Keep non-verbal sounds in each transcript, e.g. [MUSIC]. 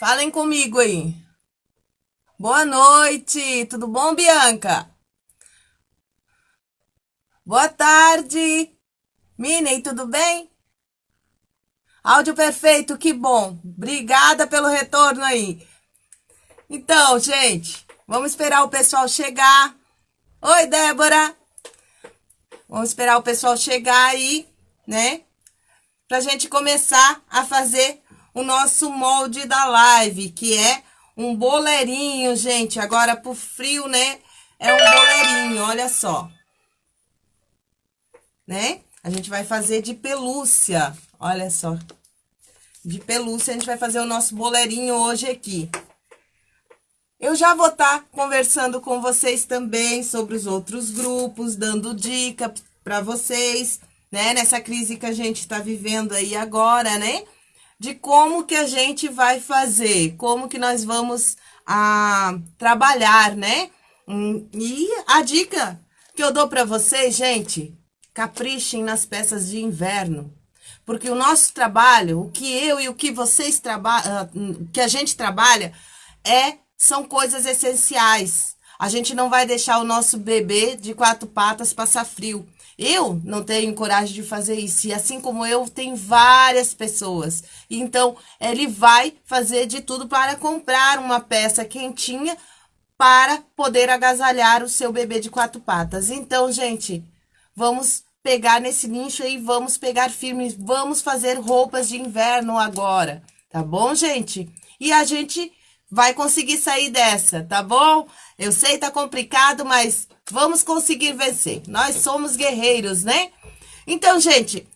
Falem comigo aí. Boa noite, tudo bom, Bianca? Boa tarde. Minei, tudo bem? Áudio perfeito, que bom. Obrigada pelo retorno aí. Então, gente, vamos esperar o pessoal chegar. Oi, Débora. Vamos esperar o pessoal chegar aí, né? Pra gente começar a fazer o nosso molde da live, que é um boleirinho, gente. Agora, pro frio, né? É um boleirinho, olha só. Né? A gente vai fazer de pelúcia, olha só. De pelúcia, a gente vai fazer o nosso boleirinho hoje aqui. Eu já vou estar tá conversando com vocês também sobre os outros grupos, dando dica para vocês, né? Nessa crise que a gente está vivendo aí agora, né? De como que a gente vai fazer, como que nós vamos a, ah, trabalhar, né? Hum, e a dica que eu dou para vocês, gente, caprichem nas peças de inverno. Porque o nosso trabalho, o que eu e o que vocês trabalham, ah, que a gente trabalha, é são coisas essenciais. A gente não vai deixar o nosso bebê de quatro patas passar frio. Eu não tenho coragem de fazer isso. E assim como eu, tem várias pessoas. Então, ele vai fazer de tudo para comprar uma peça quentinha para poder agasalhar o seu bebê de quatro patas. Então, gente, vamos pegar nesse nicho aí, vamos pegar firme, vamos fazer roupas de inverno agora. Tá bom, gente? E a gente vai conseguir sair dessa, tá bom? Eu sei, tá complicado, mas vamos conseguir vencer. Nós somos guerreiros, né? Então, gente,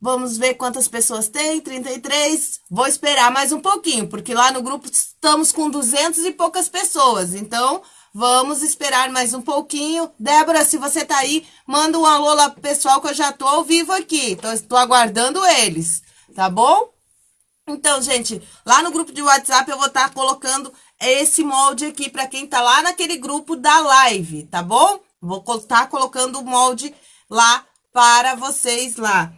vamos ver quantas pessoas tem, 33. Vou esperar mais um pouquinho, porque lá no grupo estamos com 200 e poucas pessoas. Então, vamos esperar mais um pouquinho. Débora, se você tá aí, manda um alô lá pro pessoal que eu já tô ao vivo aqui. Tô, tô aguardando eles, tá bom? Então, gente, lá no grupo de WhatsApp eu vou estar tá colocando esse molde aqui para quem tá lá naquele grupo da live, tá bom? Vou estar tá colocando o molde lá para vocês lá.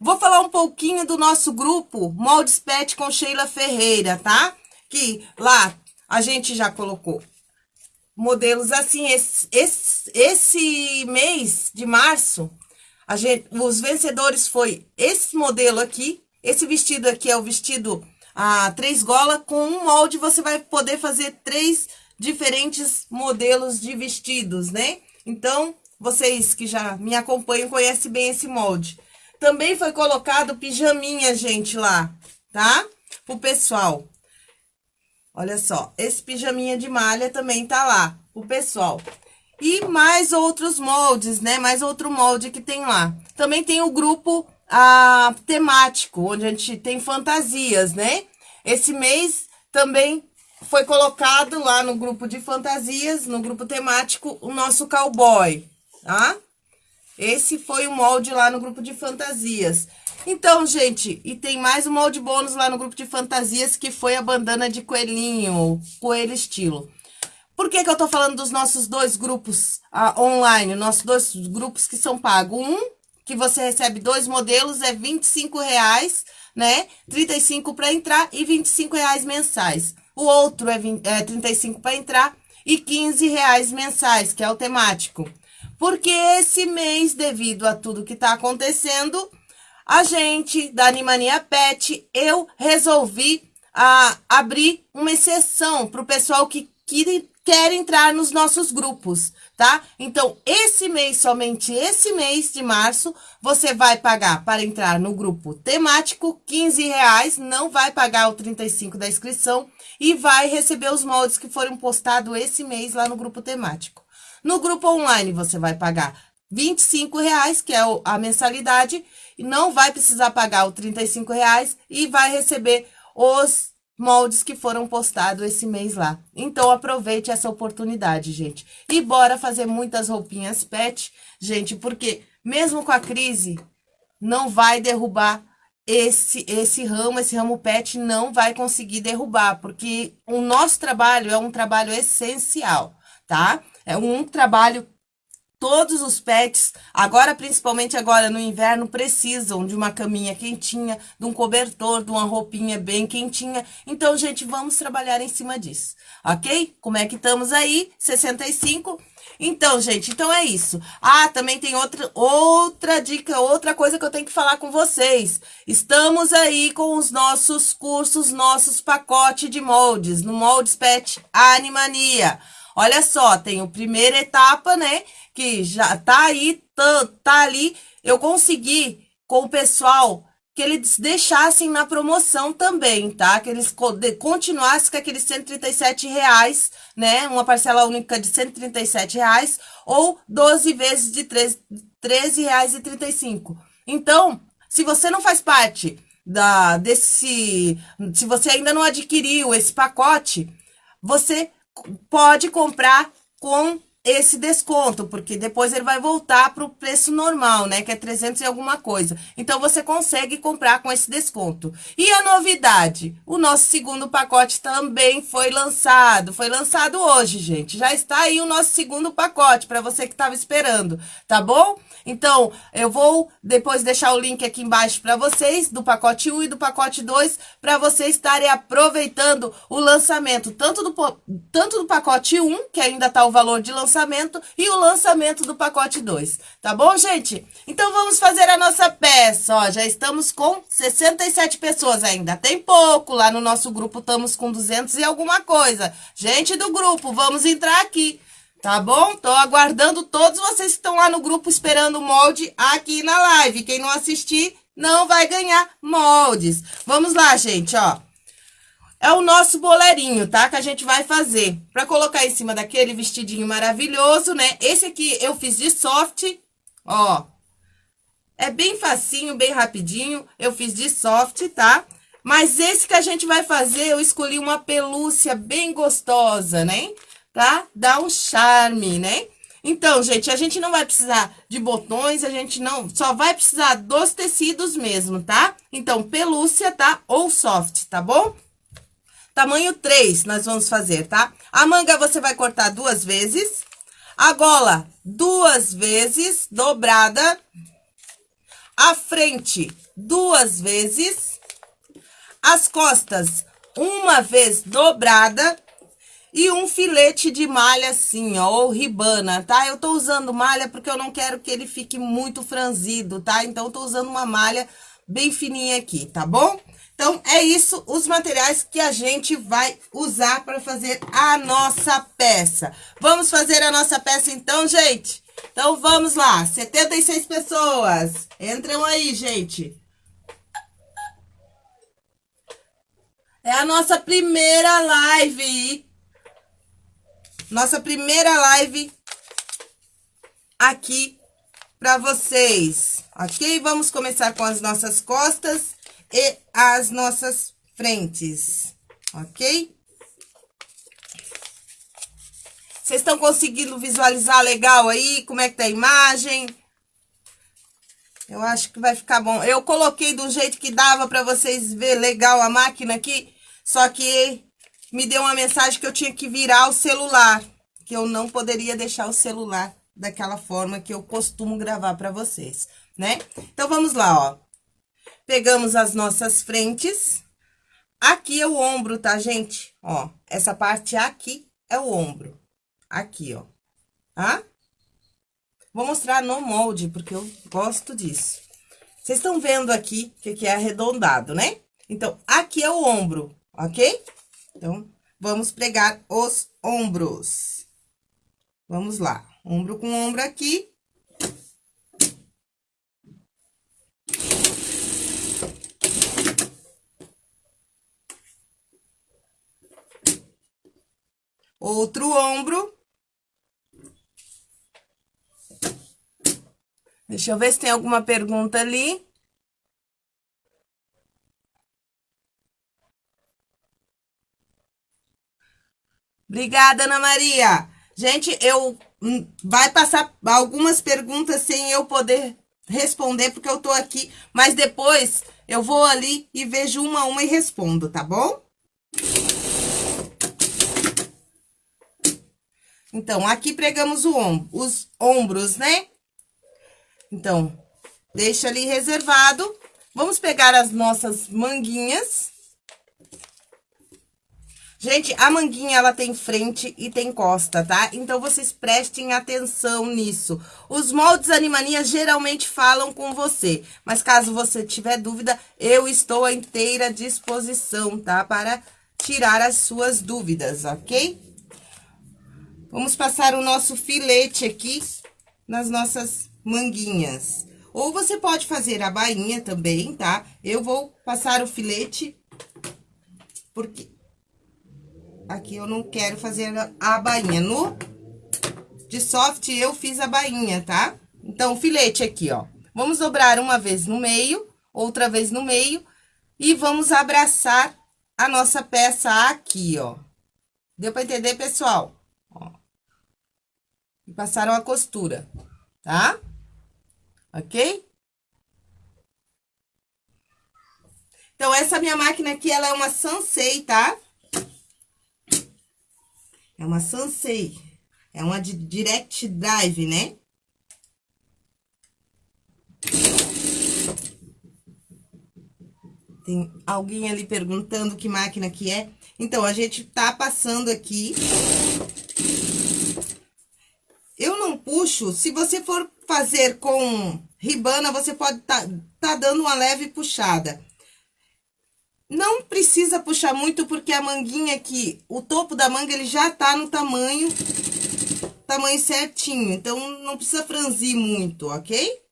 Vou falar um pouquinho do nosso grupo Moldes Pet com Sheila Ferreira, tá? Que lá a gente já colocou modelos assim. Esse, esse, esse mês de março, a gente, os vencedores foi esse modelo aqui, esse vestido aqui é o vestido a três gola. Com um molde, você vai poder fazer três diferentes modelos de vestidos, né? Então, vocês que já me acompanham conhecem bem esse molde. Também foi colocado pijaminha, gente, lá, tá? Pro pessoal. Olha só, esse pijaminha de malha também tá lá, o pessoal. E mais outros moldes, né? Mais outro molde que tem lá. Também tem o grupo a, temático, onde a gente tem fantasias, né? Esse mês também foi colocado lá no grupo de fantasias, no grupo temático, o nosso cowboy, tá? Esse foi o molde lá no grupo de fantasias. Então, gente, e tem mais um molde bônus lá no grupo de fantasias, que foi a bandana de coelhinho, coelho estilo. Por que que eu tô falando dos nossos dois grupos uh, online, nossos dois grupos que são pagos? Um que você recebe dois modelos, é 25 reais, né? 35 para entrar e 25 reais mensais. O outro é, 20, é 35 para entrar e 15 reais mensais, que é o temático. Porque esse mês, devido a tudo que está acontecendo, a gente da Animania Pet, eu resolvi a, abrir uma exceção para o pessoal que, que quer entrar nos nossos grupos tá? Então, esse mês, somente esse mês de março, você vai pagar para entrar no grupo temático 15 reais, não vai pagar o 35 da inscrição e vai receber os moldes que foram postados esse mês lá no grupo temático. No grupo online, você vai pagar 25 reais, que é a mensalidade, não vai precisar pagar o 35 reais e vai receber os moldes que foram postados esse mês lá. Então, aproveite essa oportunidade, gente. E bora fazer muitas roupinhas pet, gente, porque mesmo com a crise, não vai derrubar esse, esse ramo, esse ramo pet não vai conseguir derrubar, porque o nosso trabalho é um trabalho essencial, tá? É um trabalho todos os pets, agora principalmente agora no inverno, precisam de uma caminha quentinha, de um cobertor, de uma roupinha bem quentinha. Então, gente, vamos trabalhar em cima disso, ok? Como é que estamos aí? 65 então, gente, então é isso. Ah, também tem outra, outra dica, outra coisa que eu tenho que falar com vocês. Estamos aí com os nossos cursos, nossos pacotes de moldes, no Moldes Pet Animania. Olha só, tem a primeira etapa, né, que já tá aí, tá, tá ali. Eu consegui com o pessoal que eles deixassem na promoção também, tá? Que eles continuassem com aqueles 137 reais, né? Uma parcela única de 137 reais ou 12 vezes de 13 reais e 35. Então, se você não faz parte da desse, se você ainda não adquiriu esse pacote, você pode comprar com esse desconto, porque depois ele vai voltar para o preço normal, né? Que é 300 e alguma coisa. Então, você consegue comprar com esse desconto. E a novidade? O nosso segundo pacote também foi lançado. Foi lançado hoje, gente. Já está aí o nosso segundo pacote, para você que estava esperando, tá bom? Então, eu vou depois deixar o link aqui embaixo para vocês, do pacote 1 e do pacote 2, para vocês estarem aproveitando o lançamento, tanto do, tanto do pacote 1, que ainda está o valor de lançamento, lançamento e o lançamento do pacote 2, tá bom, gente? Então, vamos fazer a nossa peça, ó, já estamos com 67 pessoas ainda, tem pouco, lá no nosso grupo estamos com 200 e alguma coisa. Gente do grupo, vamos entrar aqui, tá bom? Tô aguardando todos vocês que estão lá no grupo esperando o molde aqui na live, quem não assistir não vai ganhar moldes. Vamos lá, gente, ó é o nosso boleirinho, tá? Que a gente vai fazer. Pra colocar em cima daquele vestidinho maravilhoso, né? Esse aqui eu fiz de soft, ó. É bem facinho, bem rapidinho. Eu fiz de soft, tá? Mas esse que a gente vai fazer, eu escolhi uma pelúcia bem gostosa, né? Tá? Dá um charme, né? Então, gente, a gente não vai precisar de botões, a gente não... Só vai precisar dos tecidos mesmo, tá? Então, pelúcia, tá? Ou soft, tá bom? Tamanho 3 nós vamos fazer, tá? A manga você vai cortar duas vezes. A gola, duas vezes, dobrada. A frente, duas vezes. As costas, uma vez dobrada. E um filete de malha assim, ó, ou ribana, tá? Eu tô usando malha porque eu não quero que ele fique muito franzido, tá? Então, eu tô usando uma malha bem fininha aqui, tá bom? Então, é isso, os materiais que a gente vai usar para fazer a nossa peça. Vamos fazer a nossa peça então, gente? Então, vamos lá, 76 pessoas. Entram aí, gente. É a nossa primeira live. Nossa primeira live aqui para vocês, ok? Vamos começar com as nossas costas e as nossas frentes, ok? Vocês estão conseguindo visualizar legal aí? Como é que tá a imagem? Eu acho que vai ficar bom. Eu coloquei do jeito que dava para vocês ver legal a máquina aqui, só que me deu uma mensagem que eu tinha que virar o celular, que eu não poderia deixar o celular daquela forma que eu costumo gravar para vocês, né? Então, vamos lá, ó. Pegamos as nossas frentes. Aqui é o ombro, tá, gente? Ó, essa parte aqui é o ombro. Aqui, ó. Tá? Vou mostrar no molde, porque eu gosto disso. Vocês estão vendo aqui que, que é arredondado, né? Então, aqui é o ombro, ok? Então, vamos pregar os ombros. Vamos lá. Ombro com ombro aqui. Outro ombro. Deixa eu ver se tem alguma pergunta ali. Obrigada, Ana Maria. Gente, eu hum, vai passar algumas perguntas sem eu poder responder, porque eu tô aqui, mas depois eu vou ali e vejo uma a uma e respondo, tá bom? Então, aqui pregamos o ombro, os ombros, né? Então, deixa ali reservado. Vamos pegar as nossas manguinhas. Gente, a manguinha, ela tem frente e tem costa, tá? Então, vocês prestem atenção nisso. Os moldes Animania geralmente falam com você, mas caso você tiver dúvida, eu estou à inteira disposição, tá? Para tirar as suas dúvidas, ok? Vamos passar o nosso filete aqui nas nossas manguinhas. Ou você pode fazer a bainha também, tá? Eu vou passar o filete, porque Aqui eu não quero fazer a bainha. No de soft eu fiz a bainha, tá? Então, o filete aqui, ó. Vamos dobrar uma vez no meio, outra vez no meio. E vamos abraçar a nossa peça aqui, ó. Deu pra entender, pessoal? E passaram a costura, tá? Ok? Então, essa minha máquina aqui, ela é uma Sansei, tá? É uma Sansei. É uma de Direct Drive, né? Tem alguém ali perguntando que máquina que é. Então, a gente tá passando aqui. Eu não Se você for fazer com ribana, você pode tá, tá dando uma leve puxada. Não precisa puxar muito, porque a manguinha aqui, o topo da manga, ele já tá no tamanho, tamanho certinho. Então, não precisa franzir muito, ok?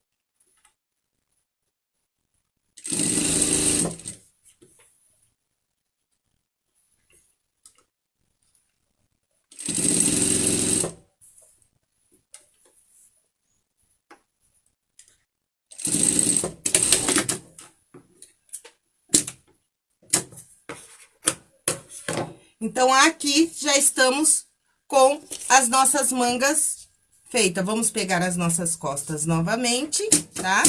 Então, aqui já estamos com as nossas mangas feitas. Vamos pegar as nossas costas novamente, tá?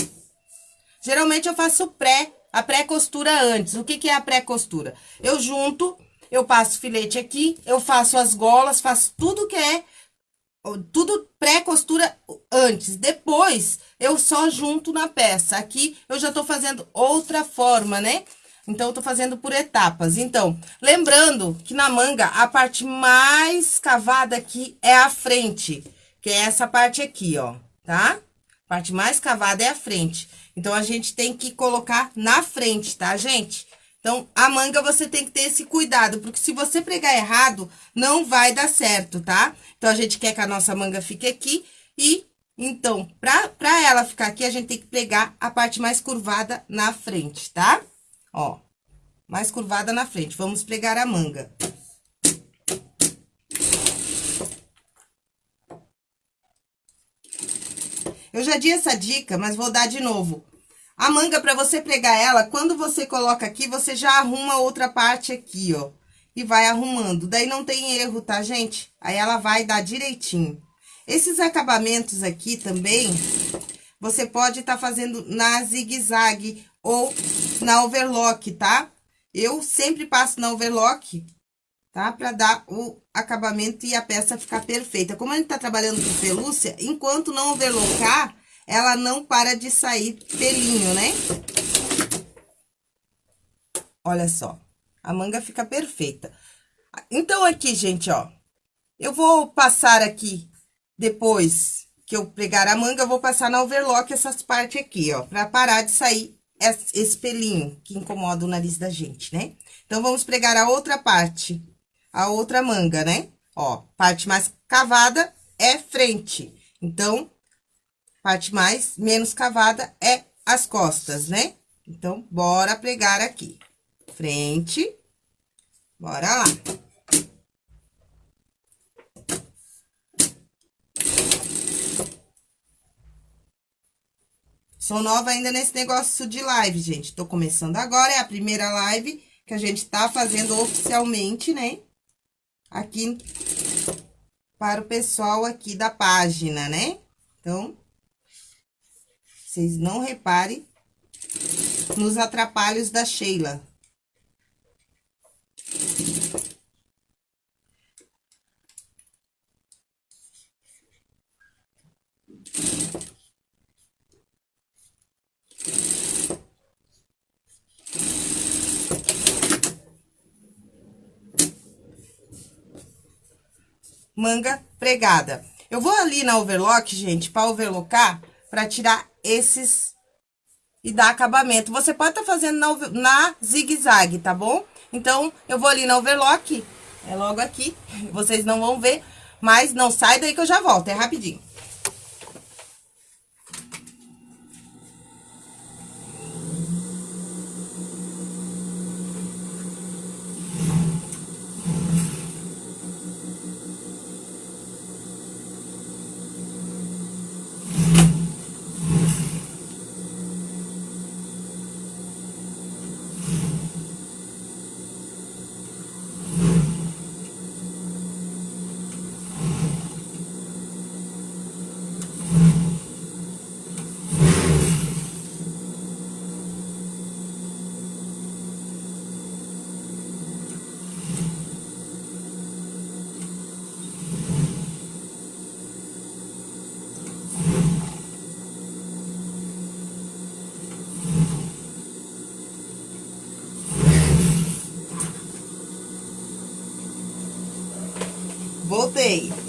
Geralmente, eu faço pré, a pré-costura antes. O que, que é a pré-costura? Eu junto, eu passo filete aqui, eu faço as golas, faço tudo que é tudo pré-costura antes. Depois, eu só junto na peça. Aqui, eu já tô fazendo outra forma, né? Então, eu tô fazendo por etapas. Então, lembrando que na manga, a parte mais cavada aqui é a frente, que é essa parte aqui, ó, tá? A parte mais cavada é a frente. Então, a gente tem que colocar na frente, tá, gente? Então, a manga você tem que ter esse cuidado, porque se você pregar errado, não vai dar certo, tá? Então, a gente quer que a nossa manga fique aqui e, então, pra, pra ela ficar aqui, a gente tem que pregar a parte mais curvada na frente, tá? Ó, mais curvada na frente. Vamos pregar a manga. Eu já dei essa dica, mas vou dar de novo. A manga, para você pregar ela, quando você coloca aqui, você já arruma outra parte aqui, ó. E vai arrumando. Daí não tem erro, tá, gente? Aí ela vai dar direitinho. Esses acabamentos aqui também, você pode estar tá fazendo na zigue-zague ou na overlock, tá? Eu sempre passo na overlock, tá? Pra dar o acabamento e a peça ficar perfeita. Como a gente tá trabalhando com pelúcia, enquanto não overlocar, ela não para de sair pelinho, né? Olha só, a manga fica perfeita. Então, aqui, gente, ó, eu vou passar aqui, depois que eu pregar a manga, eu vou passar na overlock essas partes aqui, ó, pra parar de sair esse pelinho que incomoda o nariz da gente, né? Então, vamos pregar a outra parte, a outra manga, né? Ó, parte mais cavada é frente. Então, parte mais, menos cavada é as costas, né? Então, bora pregar aqui. Frente. Bora lá. Sou nova ainda nesse negócio de live, gente. Tô começando agora, é a primeira live que a gente tá fazendo oficialmente, né? Aqui para o pessoal aqui da página, né? Então, vocês não reparem nos atrapalhos da Sheila. Manga pregada. Eu vou ali na overlock, gente, para overlocar, para tirar esses e dar acabamento. Você pode estar tá fazendo na, na zigue-zague, tá bom? Então, eu vou ali na overlock, é logo aqui, [LAUGHS] vocês não vão ver, mas não sai daí que eu já volto, é rapidinho.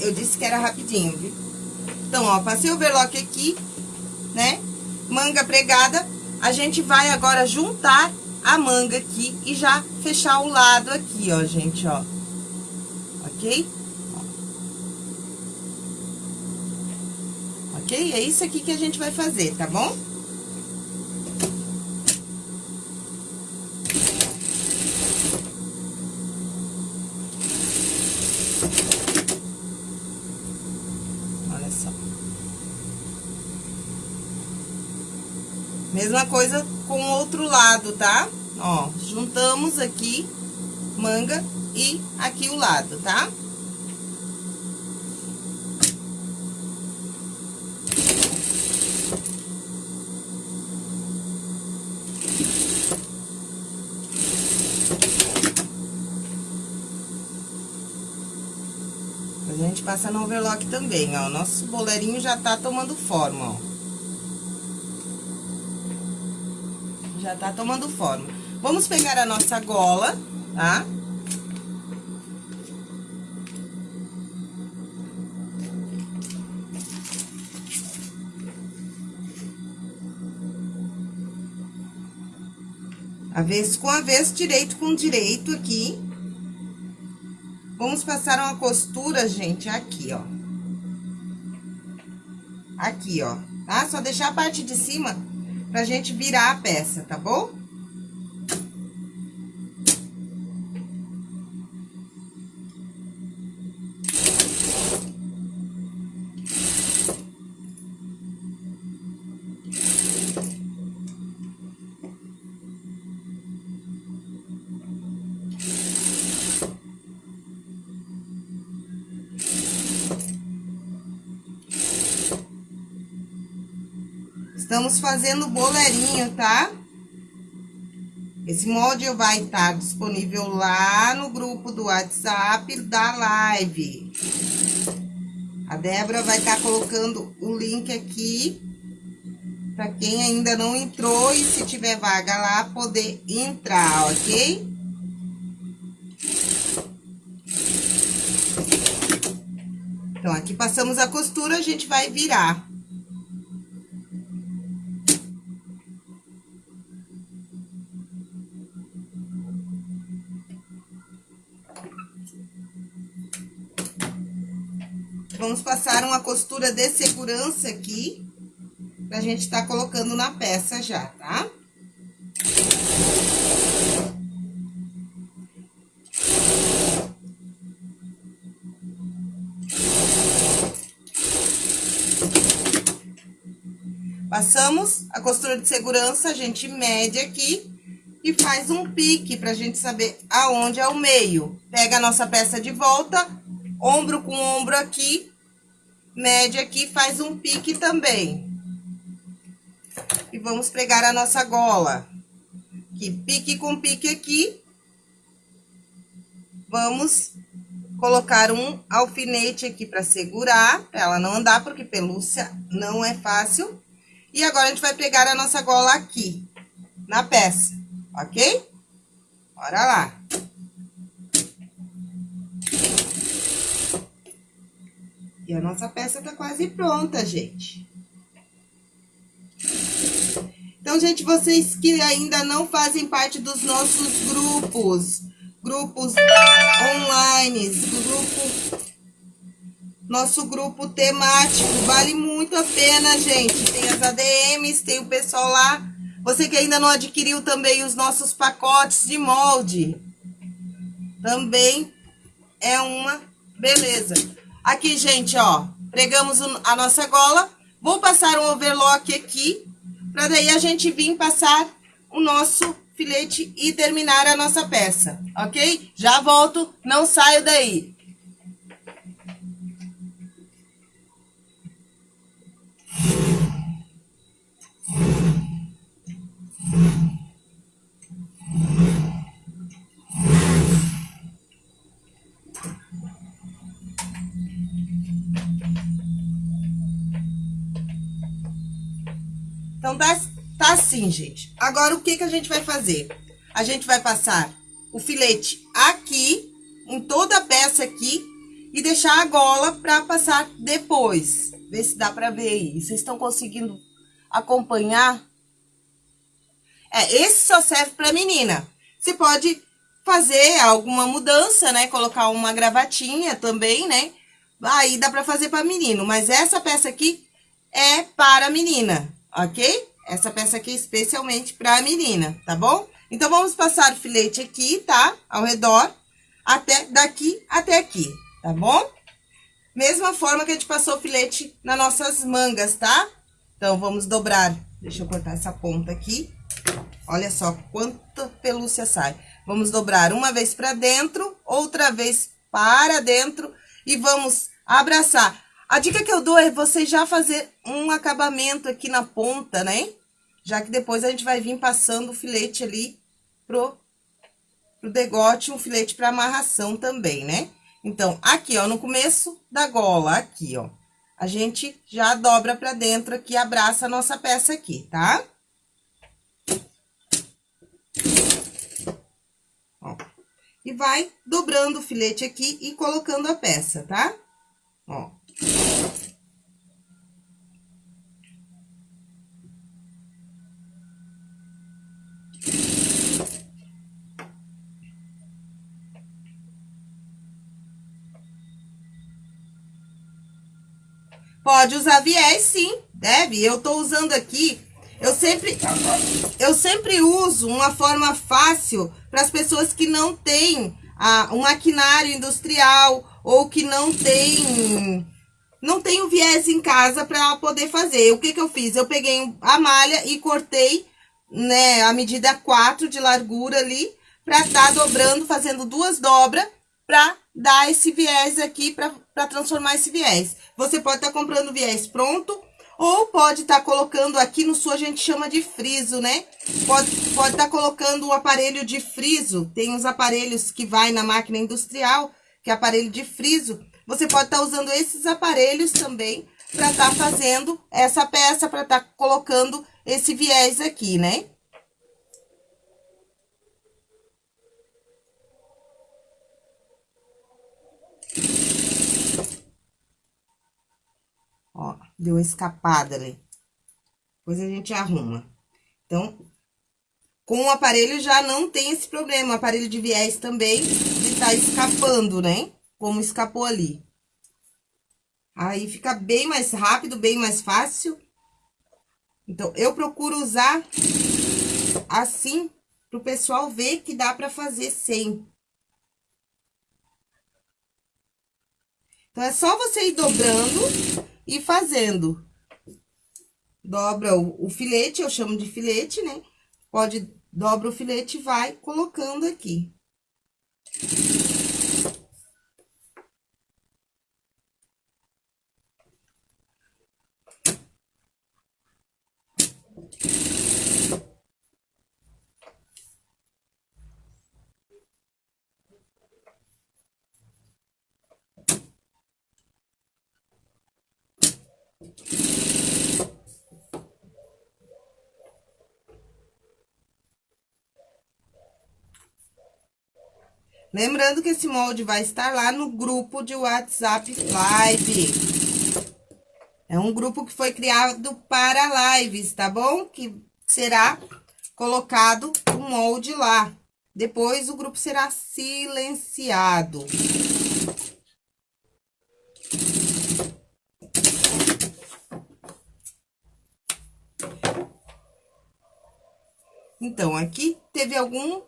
Eu disse que era rapidinho, viu? Então, ó, passei o overlock aqui, né? Manga pregada. A gente vai agora juntar a manga aqui e já fechar o lado aqui, ó, gente, ó. Ok? Ok? É isso aqui que a gente vai fazer, tá bom? Mesma coisa com o outro lado, tá? Ó, juntamos aqui manga e aqui o lado, tá? A gente passa no overlock também, ó. Nosso boleirinho já tá tomando forma, ó. Já tá tomando forma. Vamos pegar a nossa gola, tá? Avesso com avesso, direito com direito aqui. Vamos passar uma costura, gente, aqui, ó. Aqui, ó, tá? Só deixar a parte de cima pra gente virar a peça, tá bom? Estamos fazendo boleirinho, tá? Esse molde vai estar disponível lá no grupo do WhatsApp da live. A Débora vai estar colocando o link aqui para quem ainda não entrou e se tiver vaga lá, poder entrar, ok? Então, aqui passamos a costura, a gente vai virar. Vamos passar uma costura de segurança aqui, pra gente tá colocando na peça já, tá? Passamos a costura de segurança, a gente mede aqui e faz um pique pra gente saber aonde é o meio. Pega a nossa peça de volta, ombro com ombro aqui, mede aqui, faz um pique também. E vamos pregar a nossa gola. Que pique com pique aqui. Vamos colocar um alfinete aqui para segurar, pra ela não andar, porque pelúcia não é fácil. E agora, a gente vai pregar a nossa gola aqui, na peça, ok? Bora lá. Aqui, a nossa peça tá quase pronta, gente. Então, gente, vocês que ainda não fazem parte dos nossos grupos, grupos online, grupo, nosso grupo temático, vale muito a pena, gente. Tem as ADMs, tem o pessoal lá. Você que ainda não adquiriu também os nossos pacotes de molde, também é uma beleza. Aqui, gente, ó, pregamos a nossa gola. Vou passar um overlock aqui, para daí a gente vir passar o nosso filete e terminar a nossa peça, ok? Já volto, não saio daí. Então, tá, tá assim, gente. Agora, o que, que a gente vai fazer? A gente vai passar o filete aqui, em toda a peça aqui, e deixar a gola para passar depois. Ver se dá para ver aí. Vocês estão conseguindo acompanhar? É, esse só serve para menina. Você pode fazer alguma mudança, né? Colocar uma gravatinha também, né? Aí dá para fazer para menino. Mas essa peça aqui é para menina ok? Essa peça aqui especialmente para a menina, tá bom? Então, vamos passar o filete aqui, tá? Ao redor, até daqui até aqui, tá bom? Mesma forma que a gente passou o filete nas nossas mangas, tá? Então, vamos dobrar. Deixa eu cortar essa ponta aqui. Olha só quanta pelúcia sai. Vamos dobrar uma vez para dentro, outra vez para dentro e vamos abraçar. A dica que eu dou é você já fazer um acabamento aqui na ponta, né? Já que depois a gente vai vir passando o filete ali pro, pro degote, um filete para amarração também, né? Então, aqui, ó, no começo da gola, aqui, ó, a gente já dobra pra dentro aqui, abraça a nossa peça aqui, tá? Ó, e vai dobrando o filete aqui e colocando a peça, tá? Ó. Pode usar viés, sim, deve. Eu tô usando aqui, eu sempre, eu sempre uso uma forma fácil para as pessoas que não têm ah, um maquinário industrial ou que não tem não tenho viés em casa para poder fazer. O que que eu fiz? Eu peguei a malha e cortei, né, a medida 4 de largura ali, para estar tá dobrando, fazendo duas dobras, para dar esse viés aqui, para transformar esse viés. Você pode estar tá comprando viés pronto, ou pode estar tá colocando aqui no sul, a gente chama de friso, né? Pode estar pode tá colocando o aparelho de friso, tem uns aparelhos que vai na máquina industrial, que é aparelho de friso, você pode estar tá usando esses aparelhos também para estar tá fazendo essa peça, para estar tá colocando esse viés aqui, né? Ó, deu uma escapada ali. Depois a gente arruma. Então, com o aparelho já não tem esse problema. O aparelho de viés também, ele tá escapando, né? como escapou ali. Aí fica bem mais rápido, bem mais fácil. Então, eu procuro usar assim, pro pessoal ver que dá pra fazer sem. Então, é só você ir dobrando e fazendo. Dobra o, o filete, eu chamo de filete, né? Pode, dobra o filete e vai colocando aqui. Lembrando que esse molde vai estar lá no grupo de WhatsApp Live. É um grupo que foi criado para lives, tá bom? Que será colocado o molde lá. Depois o grupo será silenciado. Então, aqui teve algum...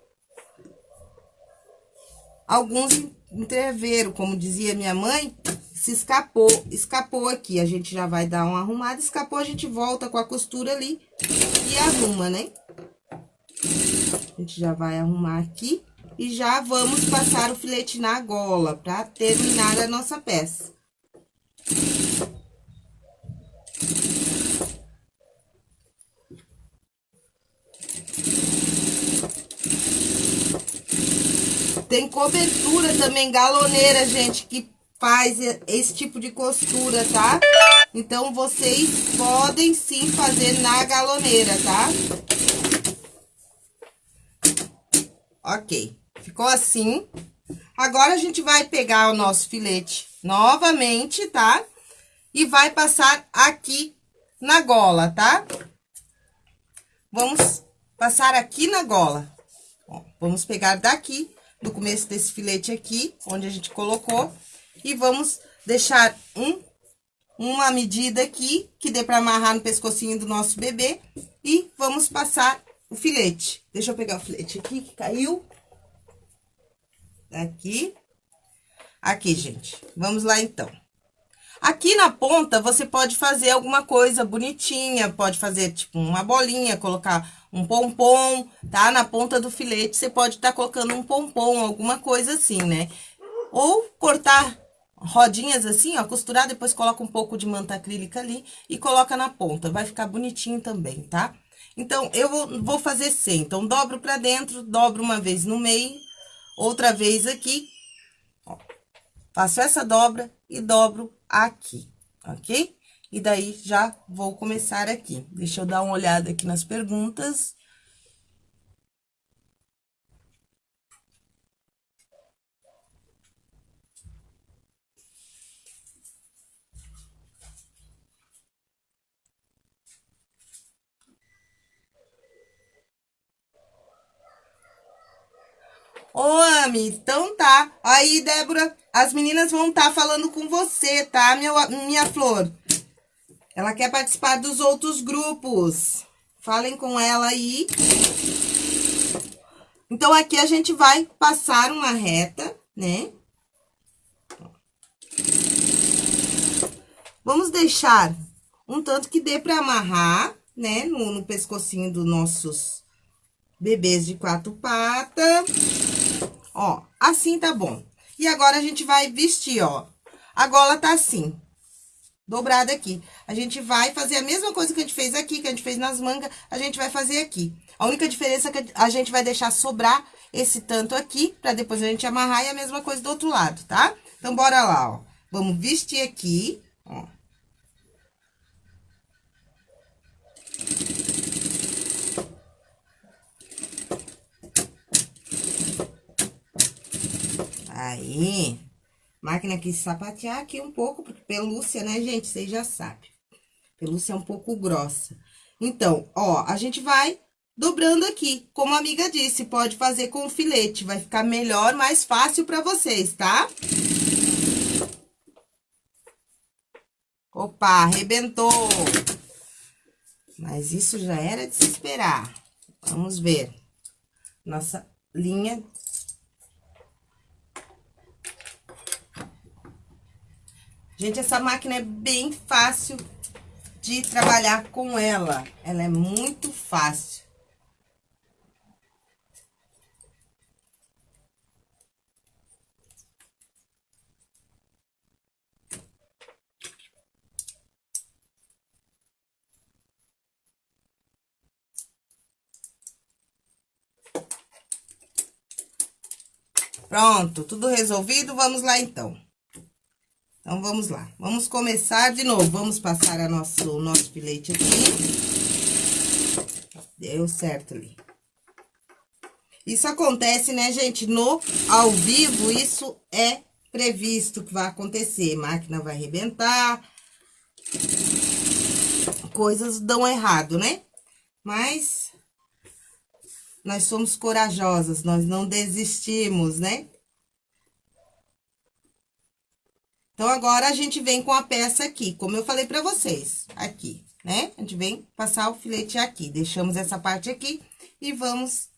Alguns entreveram, como dizia minha mãe, se escapou, escapou aqui. A gente já vai dar uma arrumada, escapou, a gente volta com a costura ali e arruma, né? A gente já vai arrumar aqui e já vamos passar o filete na gola para terminar a nossa peça. Tem cobertura também, galoneira, gente, que faz esse tipo de costura, tá? Então, vocês podem sim fazer na galoneira, tá? Ok, ficou assim. Agora, a gente vai pegar o nosso filete novamente, tá? E vai passar aqui na gola, tá? Vamos passar aqui na gola. Ó, vamos pegar daqui do começo desse filete aqui, onde a gente colocou, e vamos deixar um, uma medida aqui, que dê pra amarrar no pescocinho do nosso bebê, e vamos passar o filete. Deixa eu pegar o filete aqui, que caiu. Aqui. Aqui, gente. Vamos lá, então. Aqui na ponta, você pode fazer alguma coisa bonitinha, pode fazer, tipo, uma bolinha, colocar um pompom, tá? Na ponta do filete, você pode estar tá colocando um pompom, alguma coisa assim, né? Ou cortar rodinhas assim, ó, costurar, depois coloca um pouco de manta acrílica ali e coloca na ponta. Vai ficar bonitinho também, tá? Então, eu vou, fazer 100. Então, dobro pra dentro, dobro uma vez no meio, outra vez aqui, ó. Faço essa dobra e dobro aqui, ok? E daí, já vou começar aqui. Deixa eu dar uma olhada aqui nas perguntas. Ô, Ami, então tá. Aí, Débora, as meninas vão estar tá falando com você, tá, minha, minha flor? Ela quer participar dos outros grupos. Falem com ela aí. Então, aqui a gente vai passar uma reta, né? Vamos deixar um tanto que dê pra amarrar, né? No, no pescocinho dos nossos bebês de quatro patas. Ó, assim tá bom. E agora, a gente vai vestir, ó. A gola tá assim, dobrada aqui. A gente vai fazer a mesma coisa que a gente fez aqui, que a gente fez nas mangas, a gente vai fazer aqui. A única diferença é que a gente vai deixar sobrar esse tanto aqui, pra depois a gente amarrar e a mesma coisa do outro lado, tá? Então, bora lá, ó. Vamos vestir aqui, ó. Aí, Máquina quis sapatear aqui um pouco, porque pelúcia, né, gente? Vocês já sabem. Pelúcia é um pouco grossa. Então, ó, a gente vai dobrando aqui. Como a amiga disse, pode fazer com filete. Vai ficar melhor, mais fácil pra vocês, tá? Opa, arrebentou. Mas isso já era de se esperar. Vamos ver. Nossa linha Gente, essa máquina é bem fácil de trabalhar com ela. Ela é muito fácil. Pronto, tudo resolvido, vamos lá então. Então, vamos lá. Vamos começar de novo. Vamos passar a nosso, o nosso filete aqui. Deu certo ali. Isso acontece, né, gente? No ao vivo, isso é previsto que vai acontecer. máquina vai arrebentar. coisas dão errado, né? Mas nós somos corajosas, nós não desistimos, né? Então, agora, a gente vem com a peça aqui, como eu falei pra vocês, aqui, né? A gente vem passar o filete aqui, deixamos essa parte aqui e vamos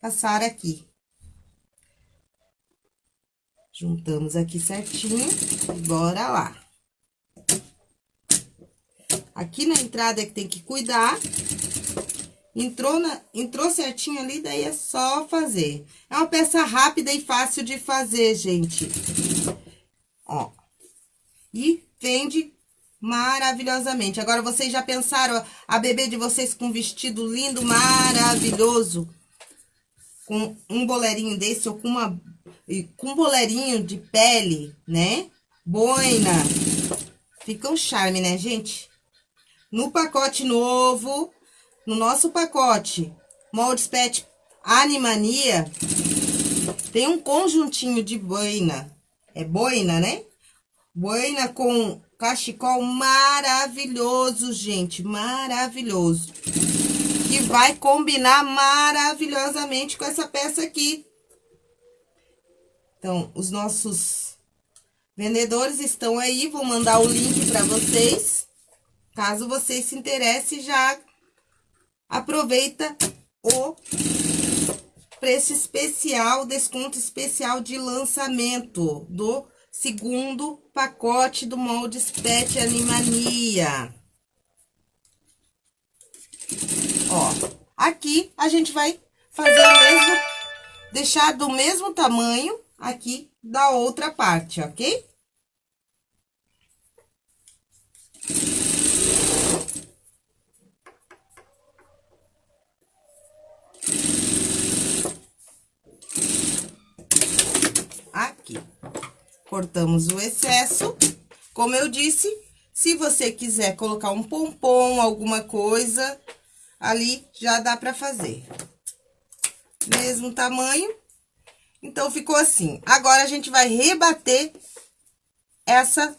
passar aqui. Juntamos aqui certinho e bora lá. Aqui na entrada é que tem que cuidar. Entrou, na, entrou certinho ali, daí é só fazer. É uma peça rápida e fácil de fazer, gente. Ó. E vende maravilhosamente. Agora, vocês já pensaram a bebê de vocês com um vestido lindo, maravilhoso? Com um boleirinho desse ou com uma... Com um boleirinho de pele, né? Boina. Fica um charme, né, gente? No pacote novo, no nosso pacote Moldes Pet Animania, tem um conjuntinho de boina. É boina, né? Boina com cachecol maravilhoso, gente. Maravilhoso. Que vai combinar maravilhosamente com essa peça aqui. Então, os nossos vendedores estão aí. Vou mandar o link para vocês. Caso vocês se interessem, já aproveita o preço especial, desconto especial de lançamento do segundo pacote do Moldes Pet Animania. Ó, aqui a gente vai fazer o mesmo, deixar do mesmo tamanho aqui da outra parte, ok? Cortamos o excesso. Como eu disse, se você quiser colocar um pompom, alguma coisa, ali já dá pra fazer. Mesmo tamanho. Então, ficou assim. Agora, a gente vai rebater essa,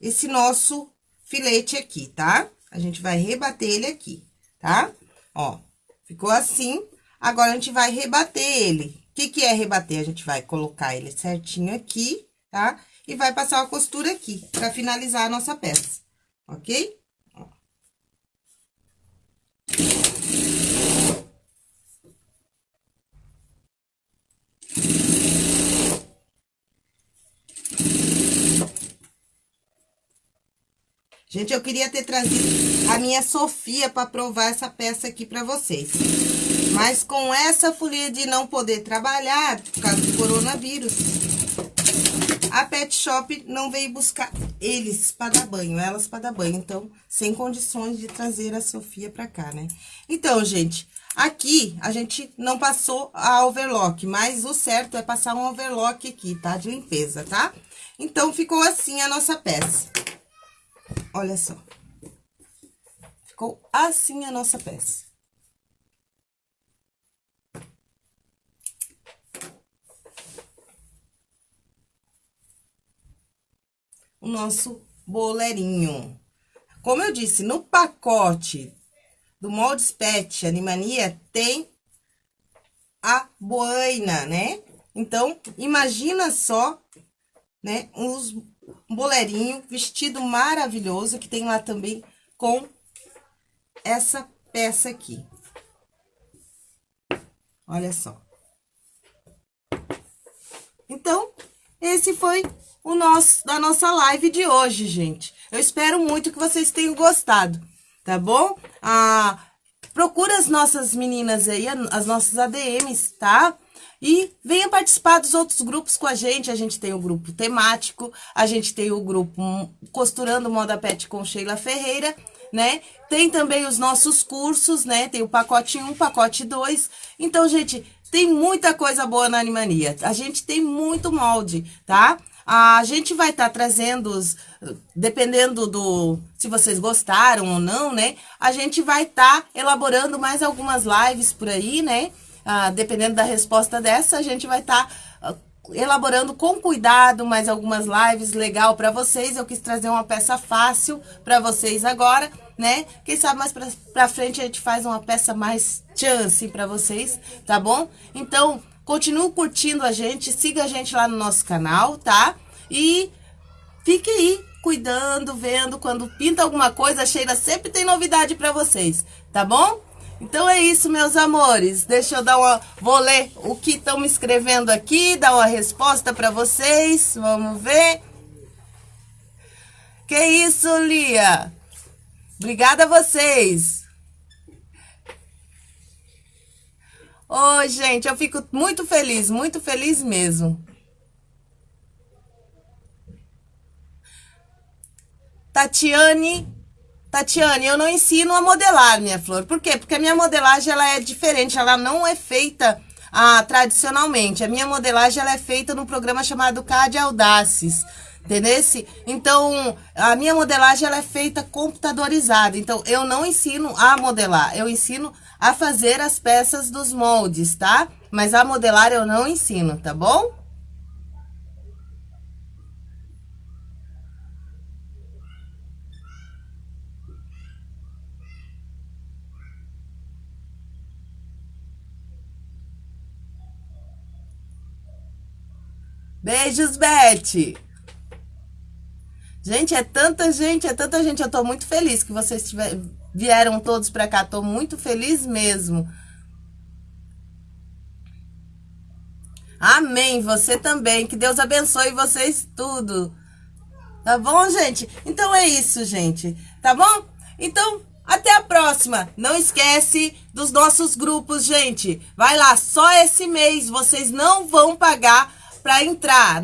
esse nosso filete aqui, tá? A gente vai rebater ele aqui, tá? Ó, ficou assim. Agora, a gente vai rebater ele. Que que é rebater? A gente vai colocar ele certinho aqui tá? E vai passar a costura aqui, pra finalizar a nossa peça, ok? Gente, eu queria ter trazido a minha Sofia para provar essa peça aqui para vocês. Mas com essa folia de não poder trabalhar, por causa do coronavírus, a Pet Shop não veio buscar eles para dar banho, elas para dar banho. Então, sem condições de trazer a Sofia para cá, né? Então, gente, aqui a gente não passou a overlock, mas o certo é passar um overlock aqui, tá? De limpeza, tá? Então, ficou assim a nossa peça. Olha só. Ficou assim a nossa peça. O nosso boleirinho. Como eu disse, no pacote do Moldes Pet Animania tem a boina, né? Então, imagina só, né, uns, um boleirinho, vestido maravilhoso, que tem lá também com essa peça aqui. Olha só. Então, esse foi o nosso, da nossa live de hoje, gente. Eu espero muito que vocês tenham gostado, tá bom? Ah, procura as nossas meninas aí, as nossas ADMs, tá? E venha participar dos outros grupos com a gente. A gente tem o grupo temático, a gente tem o grupo Costurando Moda Pet com Sheila Ferreira, né? Tem também os nossos cursos, né? Tem o pacote 1, pacote 2. Então, gente, tem muita coisa boa na Animania. A gente tem muito molde, tá? A gente vai estar tá trazendo, dependendo do se vocês gostaram ou não, né? A gente vai estar tá elaborando mais algumas lives por aí, né? Ah, dependendo da resposta dessa, a gente vai estar tá, uh, elaborando com cuidado mais algumas lives legal para vocês. Eu quis trazer uma peça fácil para vocês agora, né? Quem sabe mais pra frente a gente faz uma peça mais chance pra vocês, tá bom? Então, continue curtindo a gente, siga a gente lá no nosso canal, tá? E fique aí, cuidando, vendo, quando pinta alguma coisa, a Sheila sempre tem novidade pra vocês, tá bom? Então é isso, meus amores. Deixa eu dar uma... Vou ler o que estão me escrevendo aqui, dar uma resposta pra vocês. Vamos ver. Que isso, Lia? Obrigada a vocês. Oi, gente, eu fico muito feliz, muito feliz mesmo. Tatiane, Tatiane, eu não ensino a modelar, minha flor. Por quê? Porque a minha modelagem ela é diferente, ela não é feita ah, tradicionalmente. A minha modelagem ela é feita num programa chamado CAD Audaces. Entendeu? Então, a minha modelagem ela é feita computadorizada. Então, eu não ensino a modelar, eu ensino a fazer as peças dos moldes, tá? Mas a modelar eu não ensino, tá bom? Beijos, Beth! Gente, é tanta gente, é tanta gente. Eu tô muito feliz que vocês tiver, vieram todos pra cá. Tô muito feliz mesmo. Amém. Você também. Que Deus abençoe vocês tudo. Tá bom, gente? Então é isso, gente. Tá bom? Então, até a próxima. Não esquece dos nossos grupos, gente. Vai lá, só esse mês vocês não vão pagar para entrar,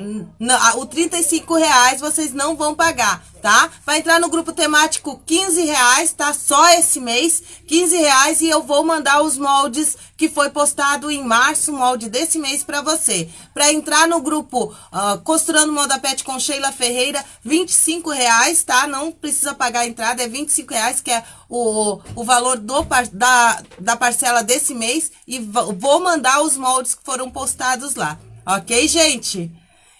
o 35 reais vocês não vão pagar, tá? Vai entrar no grupo temático 15 reais, tá? Só esse mês, 15 reais e eu vou mandar os moldes que foi postado em março, molde desse mês para você. Para entrar no grupo uh, Costurando Moda Pet com Sheila Ferreira, 25 reais, tá? Não precisa pagar a entrada, é 25 reais, que é o, o valor do, da, da parcela desse mês. E vou mandar os moldes que foram postados lá. Ok, gente?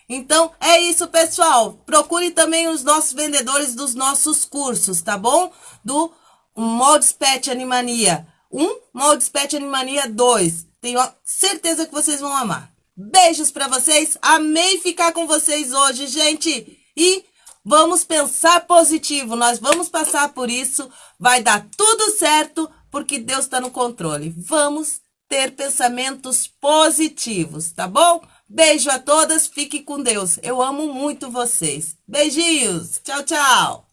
Então, é isso, pessoal. Procure também os nossos vendedores dos nossos cursos, tá bom? Do Moldes Pet Animania 1, Moldes Pet Animania 2. Tenho certeza que vocês vão amar. Beijos pra vocês. Amei ficar com vocês hoje, gente. E vamos pensar positivo. Nós vamos passar por isso. Vai dar tudo certo, porque Deus está no controle. Vamos ter pensamentos positivos, tá bom? Beijo a todas, fique com Deus. Eu amo muito vocês. Beijinhos. Tchau, tchau.